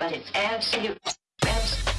but it's absolute. absolute.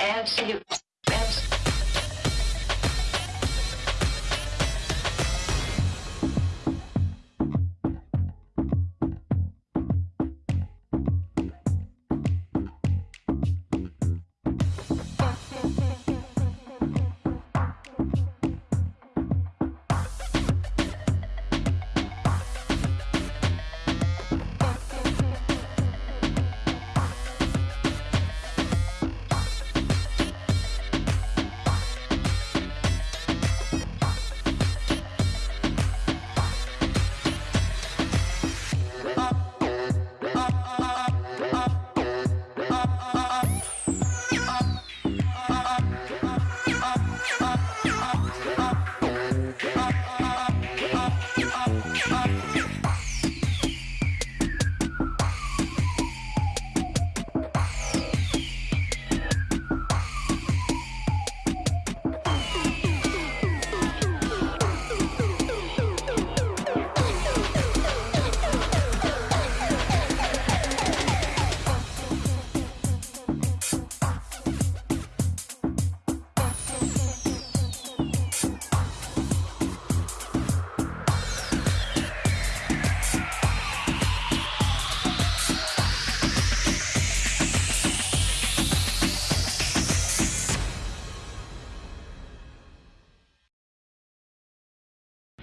Abs-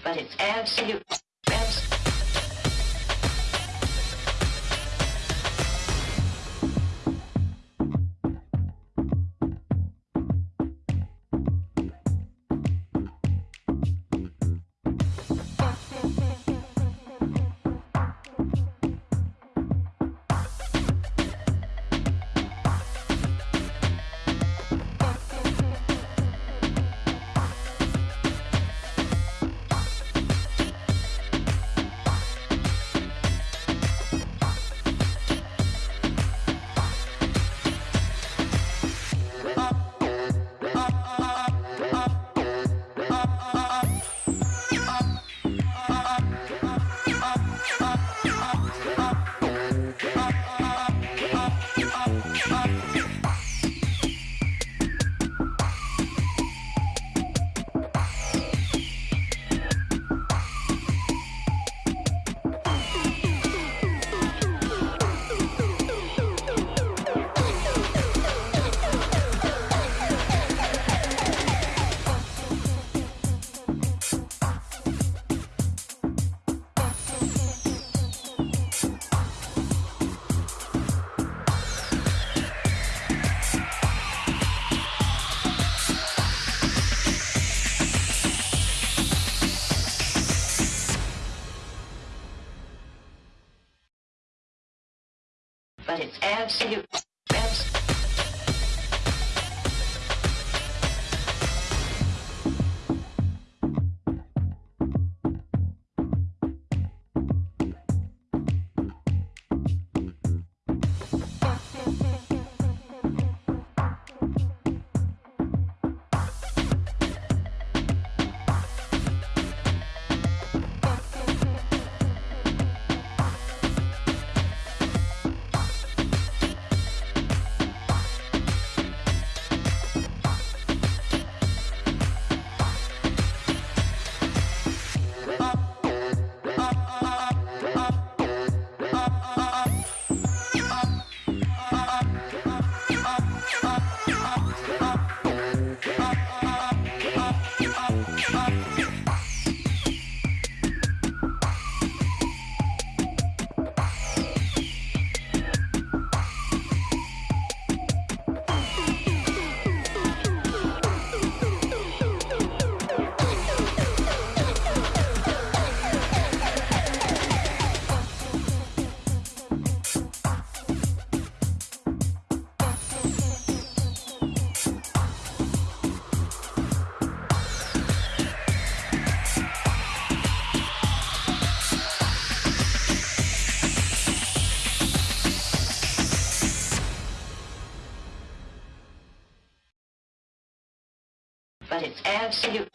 but it's absolute. But it's absolute. up. but it's absolute.